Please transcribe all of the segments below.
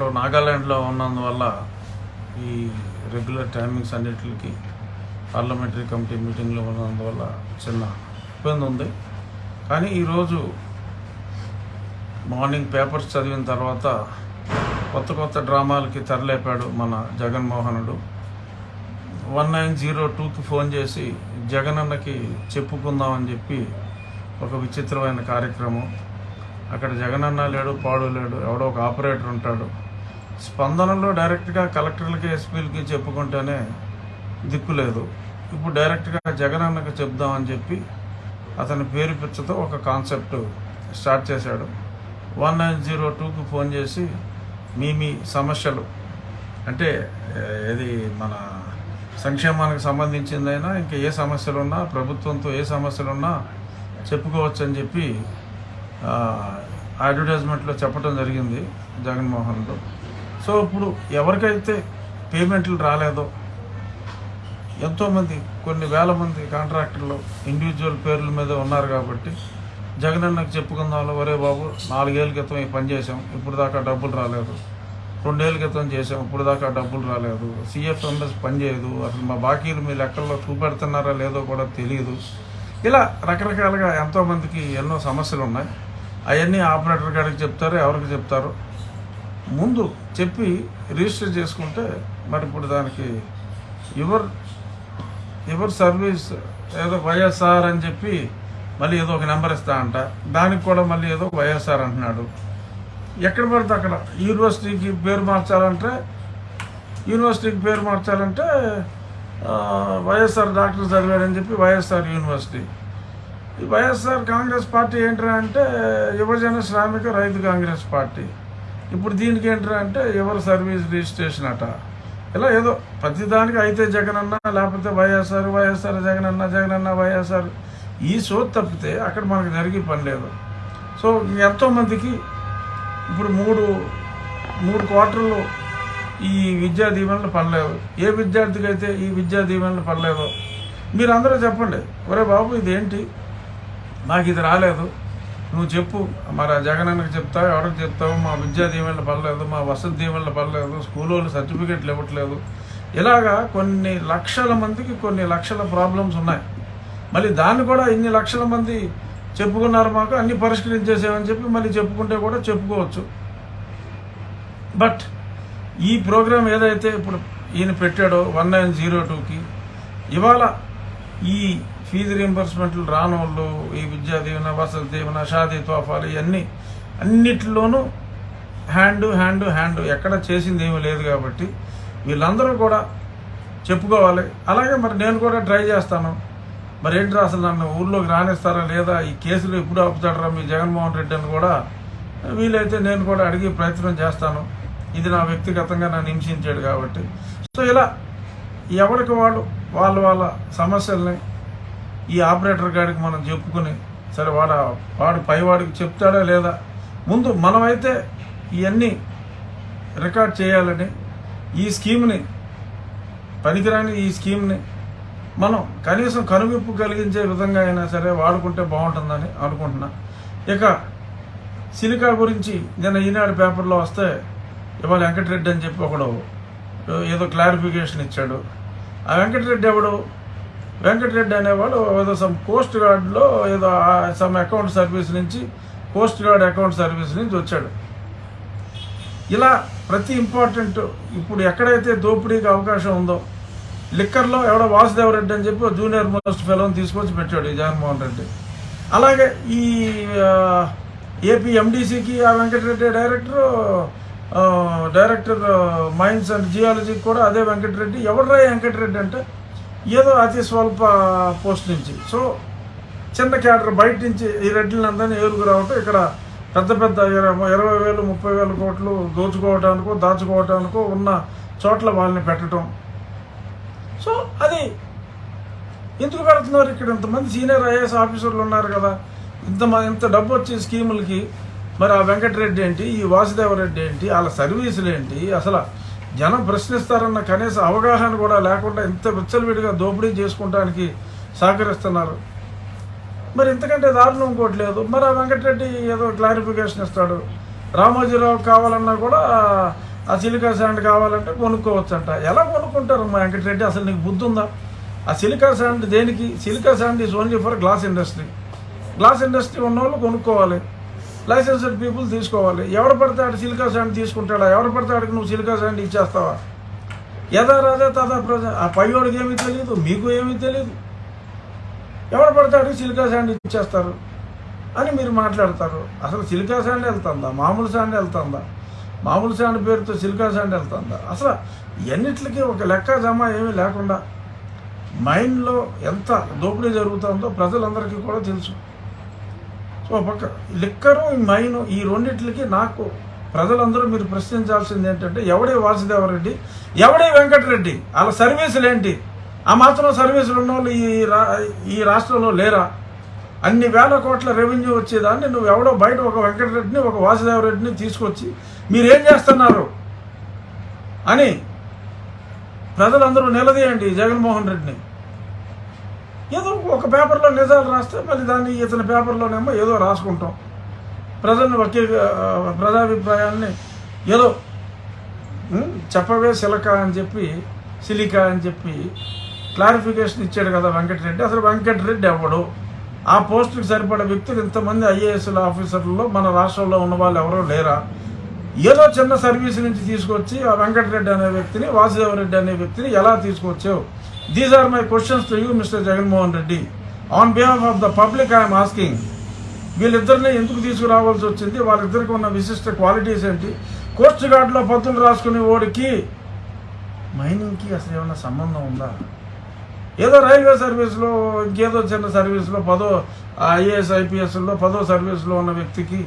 ఇప్పుడు నాగాల్యాండ్లో ఉన్నందువల్ల ఈ రెగ్యులర్ టైమింగ్స్ అన్నిటికి పార్లమెంటరీ కమిటీ మీటింగ్లో ఉన్నందువల్ల చిన్న ఇబ్బంది ఉంది. కానీ ఈరోజు మార్నింగ్ పేపర్స్ చదివిన తర్వాత కొత్త కొత్త డ్రామాలకి తెరలేపాడు మన జగన్మోహనుడు. వన్ నైన్ జీరో టూకి ఫోన్ చేసి జగనన్నకి చెప్పుకుందామని చెప్పి ఒక విచిత్రమైన కార్యక్రమం. అక్కడ జగనన్న లేడు పాడు లేడు ఎవడో ఒక ఆపరేటర్ ఉంటాడు. స్పందనలో డైరెక్ట్గా కలెక్టర్లకి ఎస్పీలకి చెప్పుకుంటేనే దిక్కు లేదు. ఇప్పుడు డైరెక్ట్గా జగనన్నకు చెప్దామని చెప్పి అతని పేరు పిచ్చతో ఒక కాన్సెప్ట్ స్టార్ట్ చేశాడు. వన్ నైన్ జీరో టూకి ఫోన్ చేసి మీ మీ సమస్యలు. అంటే ఇది మన సంక్షేమానికి సంబంధించిందైనా ఇంకా ఏ సమస్యలు ఉన్నా ప్రభుత్వంతో ఏ సమస్యలు ఉన్నా చెప్పుకోవచ్చు అని చెప్పి అడ్వర్టైజ్మెంట్లో చెప్పడం జరిగింది జగన్మోహన్లో సో ఇప్పుడు ఎవరికైతే పేమెంట్లు రాలేదో ఎంతోమంది కొన్ని వేల మంది కాంట్రాక్టర్లు ఇండివిజువల్ పేర్ల మీద ఉన్నారు కాబట్టి జగన్ అన్నకు చెప్పుకుందాంలో ఒరే బాబు నాలుగేళ్ళ క్రితం ఈ పని చేసాం ఇప్పుడు దాకా డబ్బులు రాలేదు. రెండేళ్ళ క్రితం చేసాం ఇప్పుడు దాకా డబ్బులు రాలేదు. సిఎఫ్ఎంఎస్ పని పనిచేయదు అసలు మా బాకీలు మీ లెక్కల్లో చూపెడుతున్నారా లేదో కూడా తెలియదు. ఇలా రకరకాలుగా ఎంతోమందికి ఎన్నో సమస్యలు ఉన్నాయి అవన్నీ ఆపరేటర్ గారికి చెప్తారు ఎవరికి చెప్తారు? ముందు చెప్పి రిజిస్టర్ చేసుకుంటే మరి ఇప్పుడు దానికి యువర్ యువర్ సర్వీస్ ఏదో వైఎస్ఆర్ అని చెప్పి మళ్ళీ ఏదో ఒక నెంబర్ ఇస్తా అంట. దానికి కూడా మళ్ళీ ఏదో వైఎస్ఆర్ అంటున్నాడు. ఎక్కడ పడితే అక్కడ. యూనివర్సిటీకి పేరు మార్చాలంటే యూనివర్సిటీకి పేరు మార్చాలంటే వైఎస్ఆర్ డాక్టర్ చదివాడని చెప్పి వైఎస్ఆర్ యూనివర్సిటీ. ఈ వైఎస్ఆర్ కాంగ్రెస్ పార్టీ ఏంటంటే యువజన శ్రామిక రైతు కాంగ్రెస్ పార్టీ. ఇప్పుడు దీనికి ఏంట్రా అంటే ఎవరు సర్వీస్ రిజిస్ట్రేషన్ అట? ఇలా ఏదో ప్రతిదానికి అయితే జగన్ అన్న లేకపోతే వైఎస్ఆర్ వైఎస్ఆర్ జగనన్న జగనన్న వైఎస్ఆర్. ఈ సోత్ తప్పితే అక్కడ మనకు జరిగే పని లేదు. సో ఎంతోమందికి ఇప్పుడు మూడు మూడు క్వార్టర్లు ఈ విద్యా దీవెనలు పడలేదు. ఏ విద్యార్థికి అయితే ఈ విద్యా దీవెనలు పడలేదో మీరందరూ చెప్పండి. ఒరే బాబు ఇదేంటి? నాకు ఇది రాలేదు. నువ్వు చెప్పు. మరి ఆ జగనన్నకి చెప్తావు ఎవరికి చెప్తావు? మా విద్యా దీవెనలు పడలేదు మా వసతి దీవెనలు పడలేదు స్కూల్ వాళ్ళు సర్టిఫికెట్లు ఇవ్వట్లేదు. ఇలాగా కొన్ని లక్షల మందికి కొన్ని లక్షల ప్రాబ్లమ్స్ ఉన్నాయి. మళ్ళీ దాన్ని కూడా ఇన్ని లక్షల మంది చెప్పుకున్నారు మాకు అన్ని పరిష్కరించేసామని చెప్పి మళ్ళీ చెప్పుకుంటే కూడా చెప్పుకోవచ్చు. బట్ ఈ ప్రోగ్రాం ఏదైతే ఇప్పుడు ఈయన పెట్టాడో వన్ నైన్ జీరో టూకి ఇవాళ ఈ ఫీజు రీంబర్స్మెంట్లు రానోళ్ళు ఈ విద్యా దీవెన వసతి దీవెన షాదీ తోఫాలు ఇవన్నీ అన్నిటిలోనూ హ్యాండ్ హ్యాండ్ హ్యాండ్. ఎక్కడ చేసింది ఏమీ లేదు కాబట్టి వీళ్ళందరూ కూడా చెప్పుకోవాలి. అలాగే మరి నేను కూడా ట్రై చేస్తాను. మరి ఏంటి అసలు నన్ను ఊర్లోకి రానిస్తారా లేదా? ఈ కేసులు ఎప్పుడు ఆపుతాడరా మీ జగన్మోహన్ రెడ్డి అని కూడా వీలైతే నేను కూడా అడిగే ప్రయత్నం చేస్తాను. ఇది నా వ్యక్తిగతంగా నన్ను హింసించాడు కాబట్టి. సో ఇలా ఎవరికి వాళ్ళు వాళ్ళ వాళ్ళ సమస్యల్ని ఈ ఆపరేటర్ గాడికి మనం చెప్పుకుని సరే వాడు వాడు పైవాడికి చెప్తాడా లేదా? ముందు మనమైతే ఇవన్నీ రికార్డ్ చేయాలని ఈ స్కీమ్ని పనికిరాని ఈ స్కీమ్ని మనం కనీసం కనువిప్పు కలిగించే విధంగా అయినా సరే వాడుకుంటే బాగుంటుందని అనుకుంటున్నా. ఇక సిలికా గురించి నిన్న ఈనాడు పేపర్లో వస్తే ఇవాళ వెంకటరెడ్డి అని చెప్పి ఒకడు ఏదో క్లారిఫికేషన్ ఇచ్చాడు. ఆ వెంకటరెడ్డి ఎవడు? వెంకటరెడ్డి అనేవాడు ఏదో సమ్ కోస్ట్ గార్డ్లో ఏదో సమ్ అకౌంట్ సర్వీస్ నుంచి కోస్ట్ గార్డ్ అకౌంట్ సర్వీస్ నుంచి వచ్చాడు. ఇలా ప్రతి ఇంపార్టెంట్ ఇప్పుడు ఎక్కడైతే దోపిడీకి అవకాశం ఉందో లిక్కర్లో ఎవడో వాసుదేవరెడ్డి అని చెప్పి జూనియర్ మోస్ట్ ఫెలోని తీసుకొచ్చి పెట్టాడు ఈ జగన్మోహన్ రెడ్డి. అలాగే ఈ ఏపీ ఎండీసీకి ఆ Venkata Reddy director director mines and geology కూడా అదే వెంకటరెడ్డి. ఎవడరా ఈ వెంకటరెడ్డి అంటే? ఏదో అతి స్వల్ప పోస్ట్ నుంచి. సో చిన్న క్యాడర్ బయట నుంచి ఈ రెడ్లందరినీ ఏరుకు రావటం ఇక్కడ పెద్ద పెద్ద ఇరవై ఇరవై వేలు ముప్పై వేల కోట్లు దోచుకోవటానికో దాచుకోవటానికో ఉన్న చోట్ల వాళ్ళని పెట్టడం సో అది ఎందుకు పెడుతున్నారు ఇక్కడ ఇంతమంది సీనియర్ ఐఏఎస్ ఆఫీసర్లు ఉన్నారు కదా? ఇంత మ- ఇంత డబ్బు వచ్చే స్కీములకి మరి ఆ వెంకటరెడ్డి ఏంటి ఈ వాసుదేవరెడ్డి ఏంటి వాళ్ళ సర్వీసులు ఏంటి అసలు జనం ప్రశ్నిస్తారన్న కనీస అవగాహన కూడా లేకుండా ఇంత విచ్చలవిడిగా దోపిడీ చేసుకోవడానికి సహకరిస్తున్నారు. మరి ఇంతకంటే దారుణం ఇంకోటి లేదు. మరి ఆ వెంకటరెడ్డి ఏదో క్లారిఫికేషన్ ఇస్తాడు. రామోజీరావు కావాలన్నా కూడా ఆ సిలికా శాండ్ కావాలంటే కొనుక్కోవచ్చంట. ఎలా కొనుక్కుంటారు మా వెంకటరెడ్డి? అసలు నీకు బుద్ధి ఉందా ఆ సిలికా శాండ్ దేనికి? Silica sand is only for glass industry glass industry ఉన్న వాళ్ళు కొనుక్కోవాలి. లైసెన్స్డ్ పీపుల్ తీసుకోవాలి. ఎవరు పడితే ఆడు సిలికా శాండ్ తీసుకుంటాడా? ఎవరు పడితే ఆడికి నువ్వు సిలికా శాండ్ ఇచ్చేస్తావా? యథా రాజా తదా ప్రజ ఆ పైవాడికి ఏమీ తెలియదు మీకు ఏమీ తెలియదు. ఎవరు పడితే ఆడికి సిలికా శాండ్ ఇచ్చేస్తారు అని మీరు మాట్లాడతారు. అసలు సిలికా శాండ్ వెళ్తుందా? మామూలు శాండ్ వెళ్తుందా? మామూలు శాండ్ పేరుతో సిలికా శాండ్ వెళ్తుందా? అసలు ఎన్నిట్లకి ఒక లెక్క జమ ఏమీ లేకుండా మైండ్లో ఎంత దోపిడీ జరుగుతుందో ప్రజలందరికీ కూడా తెలుసు. ఓ పక్క. లిక్కరు మైన్ ఈ రెండిట్లకి నాకు ప్రజలందరూ మీరు ప్రశ్నించాల్సింది ఏంటంటే ఎవడే వాసుదేవరెడ్డి ఎవడే వెంకటరెడ్డి? వాళ్ళ సర్వీసులు ఏంటి ఆ మాత్రం సర్వీసులు ఉన్న వాళ్ళు ఈ రా ఈ రాష్ట్రంలో లేరా? అన్ని వేల కోట్ల రెవెన్యూ వచ్చేదాన్ని నువ్వు ఎవడో బయట ఒక వెంకటరెడ్డిని ఒక వాసుదేవరెడ్డిని తీసుకొచ్చి మీరేం చేస్తున్నారు? అని ప్రజలందరూ నిలదీయండి జగన్మోహన్ రెడ్డిని. ఏదో ఒక పేపర్లో నిజాలు రాస్తే మళ్ళీ దాన్ని ఇతని పేపర్లోనేమో ఏదో రాసుకుంటాం. ప్రజల్ని ఒకే ప్రజాభిప్రాయాన్ని ఏదో చెప్పవే సిలక అని చెప్పి సిలిక అని చెప్పి క్లారిఫికేషన్ ఇచ్చాడు కదా వెంకటరెడ్డి. అసలు వెంకటరెడ్డి ఎవడు? ఆ పోస్టుకి సరిపడే వ్యక్తులు ఇంతమంది ఐఏఎస్ల ఆఫీసర్లలో మన రాష్ట్రంలో ఉన్న వాళ్ళు ఎవరో లేరా? ఏదో చిన్న సర్వీస్ నుంచి తీసుకొచ్చి ఆ వెంకటరెడ్డి అనే వ్యక్తిని వాసుదేవరెడ్డి అనే వ్యక్తిని ఎలా తీసుకొచ్చావు? These are my questions to you mister Jaganmohan Reddy on behalf of the public I'm asking వీళ్ళిద్దరిని ఎందుకు తీసుకురావాల్సి వచ్చింది? వాళ్ళిద్దరికి ఉన్న విశిష్ట క్వాలిటీస్ ఏంటి? కోస్ట్ గార్డ్లో పత్తులు రాసుకునే ఓడికి మైనింగ్కి అసలు ఏమైనా సంబంధం ఉందా? ఏదో రైల్వే సర్వీస్లో ఇంకేదో చిన్న సర్వీస్లో పదో ఐఏఎస్ ఐపీఎస్లో పదో సర్వీస్లో ఉన్న వ్యక్తికి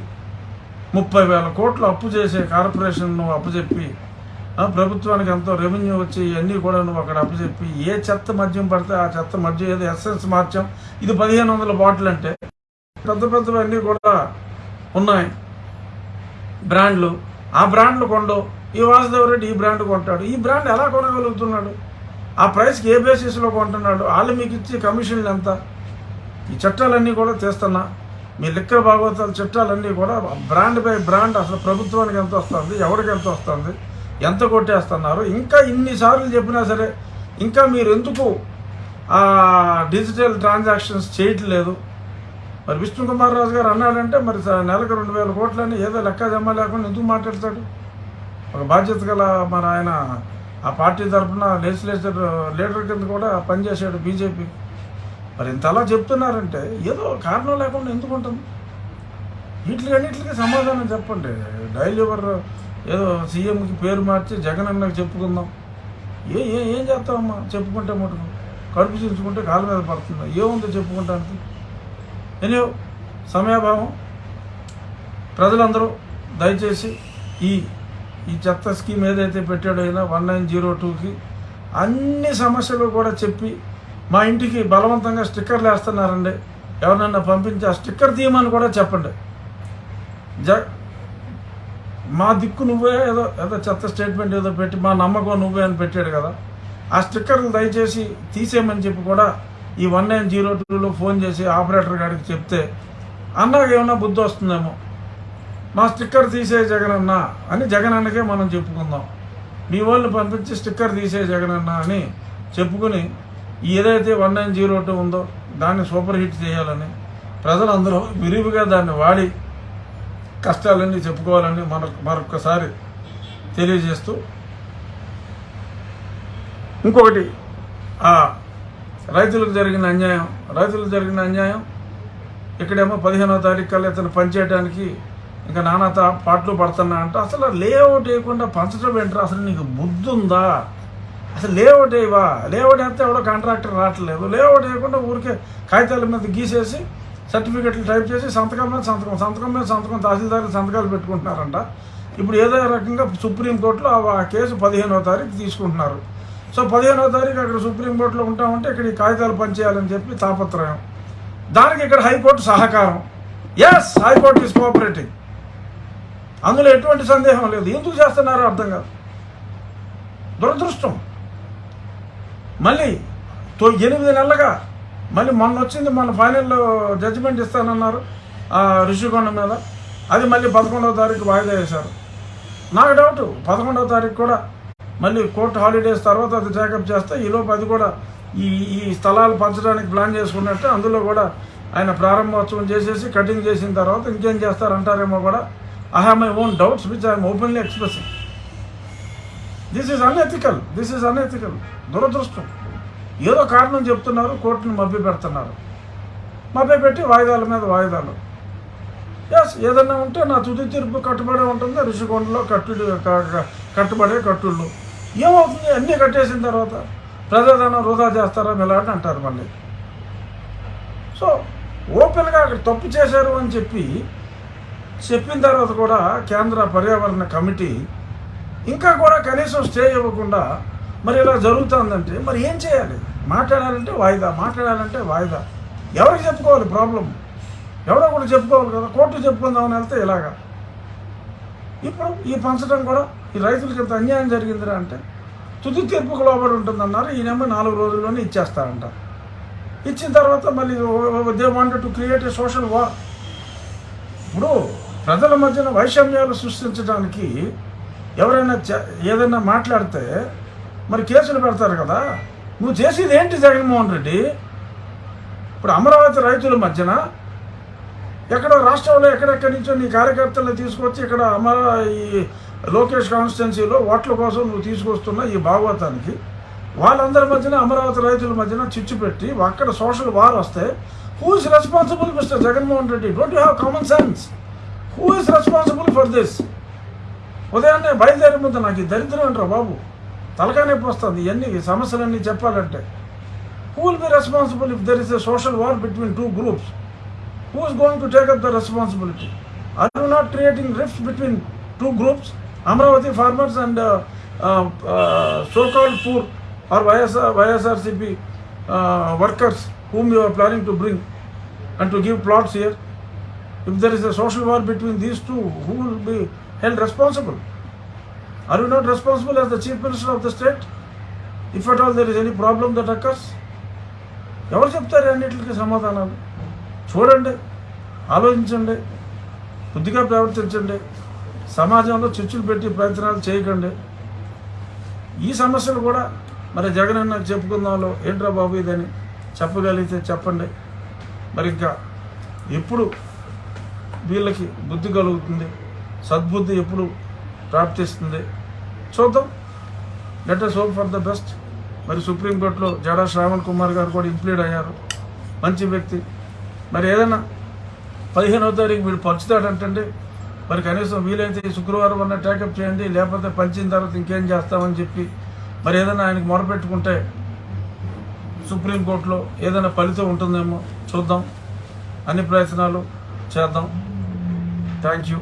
ముప్పై వేల కోట్లు అప్పు చేసే కార్పొరేషన్ను అప్పు అప్పుచెప్పి ప్రభుత్వానికి ఎంతో రెవెన్యూ వచ్చి ఇవన్నీ కూడా నువ్వు అక్కడ అప్పచెప్పి ఏ చెత్త మద్యం పడితే ఆ చెత్త మద్యం ఏదో ఎస్ఎస్ మార్చాం. ఇది పదిహేను వందల బాటిల్ అంటే పెద్ద పెద్దవన్నీ కూడా ఉన్నాయి. బ్రాండ్లు. ఆ బ్రాండ్లు కొండవు ఈ వాసుదేవ్ రెడ్డి ఈ బ్రాండ్ కొంటాడు. ఈ బ్రాండ్ ఎలా కొనగలుగుతున్నాడు? ఆ ప్రైస్కి ఏ బేసిస్లో కొంటున్నాడు? వాళ్ళు మీకు ఇచ్చే కమిషన్లు ఎంత? ఈ చట్టాలన్నీ కూడా తీస్తున్నా. మీ లిక్కర్ భాగవతాల చట్టాలన్నీ కూడా బ్రాండ్ బై బ్రాండ్ అసలు ప్రభుత్వానికి ఎంత వస్తుంది? ఎవరికి ఎంత వస్తుంది? ఎంత కొట్టేస్తున్నారు? ఇంకా ఇన్నిసార్లు చెప్పినా సరే ఇంకా మీరు ఎందుకు డిజిటల్ ట్రాన్సాక్షన్స్ చేయట్లేదు? మరి విష్ణు కుమార్ రాజు గారు అన్నాడంటే మరి నెలకు రెండు వేల కోట్లని ఏదో లెక్క జమ లేకుండా ఎందుకు మాట్లాడతాడు? ఒక బాధ్యత గల మరి ఆయన ఆ పార్టీ తరఫున లెజిస్లేచర్ లీడర్ కింద కూడా పనిచేశాడు బీజేపీ. మరి ఇంత అలా చెప్తున్నారంటే ఏదో కారణం లేకుండా ఎందుకు ఉంటుంది? వీటికి అన్నిటికీ సమాధానం చెప్పండి. డైలీ ఎవరు ఏదో సీఎంకి పేరు మార్చి జగన్ అన్నకు చెప్పుకుందాం. ఏ ఏ ఏం చేస్తామమ్మా చెప్పుకుంటే మటుకు. కడుపు చించుకుంటే కాళ్ళ మీద పడుతుంది? ఏముందో చెప్పుకుంటానికి? ఎనియో సమయాభావం. ప్రజలందరూ దయచేసి ఈ ఈ చెత్త స్కీమ్ ఏదైతే పెట్టాడో అయినా వన్ నైన్ జీరో టూకి అన్ని సమస్యలు కూడా చెప్పి మా ఇంటికి బలవంతంగా స్టిక్కర్లు వేస్తున్నారండి. ఎవరినన్నా పంపించి ఆ స్టిక్కర్ తీయమని కూడా చెప్పండి. జ మా దిక్కు నువ్వే ఏదో ఏదో చెత్త స్టేట్మెంట్ ఏదో పెట్టి మా నమ్మకం నువ్వే అని పెట్టాడు కదా. ఆ స్టిక్కర్లు దయచేసి తీసేయమని చెప్పి కూడా ఈ వన్ నైన్ జీరో టూలో ఫోన్ చేసి ఆపరేటర్ గారికి చెప్తే అన్నకి ఏమన్నా బుద్ధి వస్తుందేమో? మా స్టిక్కర్ తీసే జగనన్న అని జగనన్నకే మనం చెప్పుకుందాం. మీ వాళ్ళు పంపించి స్టిక్కర్ తీసే జగనన్న అని చెప్పుకుని ఏదైతే వన్ నైన్ జీరో టూ ఉందో దాన్ని సూపర్ హిట్ చేయాలని ప్రజలందరూ విరివిగా దాన్ని వాడి కష్టాలన్నీ చెప్పుకోవాలని మన మరొకసారి తెలియజేస్తూ ఇంకొకటి ఆ రైతులకు జరిగిన అన్యాయం. రైతులకు జరిగిన అన్యాయం ఇక్కడేమో పదిహేనో తారీఖు కల్లా ఇతను పనిచేయడానికి ఇంకా నానా పాటలు పడుతున్నా అంటే. అసలు లేఅవుట్ వేయకుండా పంచడం ఏంటరా? అసలు నీకు బుద్ధి ఉందా అసలు లేఅవుట్ వేయవా? లేఅవుట్ వేస్తే ఎవడో కాంట్రాక్టర్ రావట్లేదు. లేఅవుట్ వేయకుండా ఊరికే కాగితాల మీద గీసేసి సర్టిఫికెట్లు టైప్ చేసి సంతకం మీద సంతకం సంతకం మీద సంతకం తహసీల్దారులు సంతకాలు పెట్టుకుంటున్నారంట. ఇప్పుడు ఏదో రకంగా సుప్రీంకోర్టులో ఆ- ఆ కేసు పదిహేనవ తారీఖు తీసుకుంటున్నారు. సో పదిహేనవ తారీఖు అక్కడ సుప్రీంకోర్టులో ఉంటామంటే ఇక్కడ ఈ కాగితాలు పనిచేయాలని చెప్పి తాపత్రయం. దానికి ఇక్కడ హైకోర్టు సహకారం. ఎస్ హైకోర్టు ఈస్ కోఆపరేటింగ్ అందులో ఎటువంటి సందేహం లేదు. ఎందుకు చేస్తున్నారో అర్థం కాదు. దురదృష్టం. మళ్ళీ ఎనిమిది నెలలుగా మళ్ళీ మొన్న వచ్చింది మన ఫైనల్లో జడ్జిమెంట్ ఇస్తానన్నారు ఆ ఋషికొండ మీద. అది మళ్ళీ పదకొండవ తారీఖు వాయిదా వేశారు. నాకు డౌట్ పదకొండవ తారీఖు కూడా మళ్ళీ కోర్టు హాలిడేస్ తర్వాత అది టేకప్ చేస్తే ఈలోపు అది కూడా ఈ ఈ స్థలాలు పంచడానికి ప్లాన్ చేసుకున్నట్టే అందులో కూడా ఆయన ప్రారంభోత్సవం చేసేసి కటింగ్ చేసిన తర్వాత ఇంకేం చేస్తారంటారేమో కూడా I have my own doubts which I'm openly expressing this is unethical this is unethical దురదృష్టం. ఏదో కారణం చెప్తున్నారు కోర్టును మభ్య పెడుతున్నారు మభ్య పెట్టి వాయిదాల మీద వాయిదాలు. ఎస్ ఏదన్నా ఉంటే నా తుది తీర్పు కట్టుబడే ఉంటుంది ఋషికొండలో కట్టుడు కట్టుబడే కట్టుళ్ళు. ఏమవుతుంది? అన్నీ కట్టేసిన తర్వాత ప్రజాధనం వృధా చేస్తారా మిలాంటి అంటారు మళ్ళీ. సో ఓపెన్గా అక్కడ తప్పు చేశారు అని చెప్పి చెప్పిన తర్వాత కూడా కేంద్ర పర్యావరణ కమిటీ ఇంకా కూడా కనీసం స్టే ఇవ్వకుండా మరి ఇలా జరుగుతుందంటే మరి ఏం చేయాలి? మాట్లాడాలంటే వాయిదా మాట్లాడాలంటే వాయిదా. ఎవరికి చెప్పుకోవాలి ప్రాబ్లం ఎవరో కూడా చెప్పుకోవాలి కదా కోర్టు చెప్పుకుందామని వెళ్తే ఇలాగా. ఇప్పుడు ఈ పంచడం కూడా ఈ రైతులకి ఇంత అన్యాయం జరిగిందిరా అంటే తుది తీర్పుకు లోబడి ఉంటుందన్నారు ఈయనేమో నాలుగు రోజుల్లోనే ఇచ్చేస్తారంట. ఇచ్చిన తర్వాత మళ్ళీ they wanted to create a social war ఇప్పుడు ప్రజల మధ్యన వైషమ్యాలు సృష్టించడానికి ఎవరైనా ఏదైనా మాట్లాడితే మరి కేసులు పెడతారు కదా. నువ్వు చేసేది ఏంటి జగన్మోహన్ రెడ్డి? ఇప్పుడు అమరావతి రైతుల మధ్యన ఎక్కడో రాష్ట్రంలో ఎక్కడెక్కడి నుంచో నీ కార్యకర్తలను తీసుకొచ్చి ఇక్కడ అమరా ఈ లోకేష్ కాన్స్టిట్యున్సీలో ఓట్ల కోసం నువ్వు తీసుకొస్తున్న ఈ భాగవతానికి వాళ్ళందరి మధ్యన అమరావతి రైతుల మధ్యన చిచ్చు పెట్టి అక్కడ సోషల్ వార్ వస్తే who is responsible mister Jaganmohan Reddy? Don't you have common sense who is responsible for this ఉదయాన్నే బయలుదేరే ముందు నాకు ఈ దరిద్రం అంటారు బాబు? తలకానేపు వస్తుంది. ఎన్ని సమస్యలన్నీ చెప్పాలంటే who will be responsible if there is a social war between two groups who is going to take up the responsibility I you not creating rift between two groups Amaravati farmers and so called poor or YSR YSRCP workers whom you are planning to bring and to give plots here if there is a social war between these two who will be held responsible Are you not responsible as the chief minister of the state? If at all there is any problem that occurs? ఎవరు చెప్తారు అన్నిటికీ సమాధానాలు? చూడండి ఆలోచించండి బుద్ధిగా ప్రవర్తించండి సమాజంలో చిచ్చులు పెట్టి ప్రయత్నాలు చేయకండి. ఈ సమస్యలు కూడా మరి జగన్ అన్నకు చెప్పుకుందాంలో ఏంట్రా బాబు ఇదని చెప్పగలిగితే చెప్పండి. మరి ఇంకా ఎప్పుడు వీళ్ళకి బుద్ధి కలుగుతుంది? సద్బుద్ధి ఎప్పుడు ప్రాప్తిస్తుంది? చూద్దాం. Let us hope for the best మరి సుప్రీంకోర్టులో జడా శ్రావణ్ కుమార్ గారు కూడా ఇంప్లీడ్ అయ్యారు. మంచి వ్యక్తి. మరి ఏదైనా పదిహేనవ తారీఖు వీడు పరుచుతాడంటే మరి కనీసం వీలైతే ఈ శుక్రవారం అన్న టేకప్ చేయండి లేకపోతే పంచిన తర్వాత ఇంకేం చేస్తామని చెప్పి మరి ఏదైనా ఆయనకి మొరపెట్టుకుంటే సుప్రీంకోర్టులో ఏదైనా ఫలితం ఉంటుందేమో చూద్దాం. అన్ని ప్రయత్నాలు చేద్దాం. Thank you